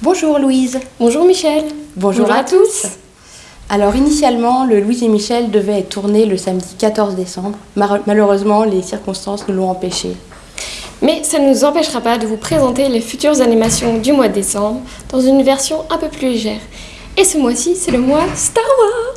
Bonjour Louise. Bonjour Michel. Bonjour, Bonjour à, à tous. Alors initialement, le Louise et Michel devait être tourné le samedi 14 décembre. Malheureusement, les circonstances nous l'ont empêché. Mais ça ne nous empêchera pas de vous présenter les futures animations du mois de décembre dans une version un peu plus légère. Et ce mois-ci, c'est le mois Star Wars.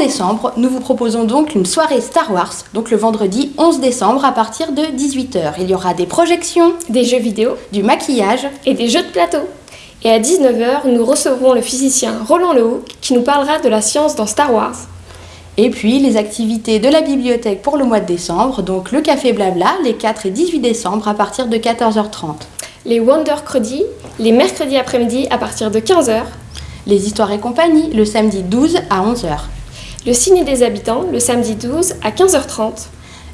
Décembre, nous vous proposons donc une soirée Star Wars, donc le vendredi 11 décembre à partir de 18h. Il y aura des projections, Des jeux vidéo du maquillage, et des jeux de plateau. Et à 19h, nous recevrons le physicien Roland Lehoucq qui nous parlera de la science dans Star Wars. et puis les activités de la bibliothèque pour le mois de décembre, donc le café blabla les 4 et 18 décembre à partir de 14h30. Les Wondercredi, les mercredis après-midi à partir de 15h. Les histoires et compagnie le samedi 12 à 11h. Le ciné des habitants le samedi 12 à 15h30.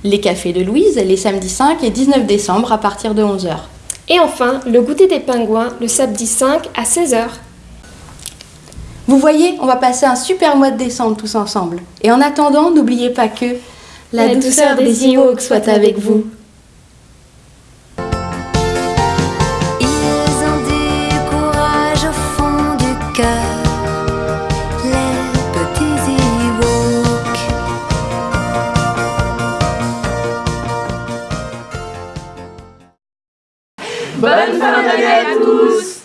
Les cafés de Louise les samedis 5 et 19 décembre à partir de 11h. Et enfin, le goûter des pingouins le samedi 5 à 16h. Vous voyez, on va passer un super mois de décembre tous ensemble. Et en attendant, n'oubliez pas que la, douceur des Ewoks soit avec vous. Bonne fin d'année à tous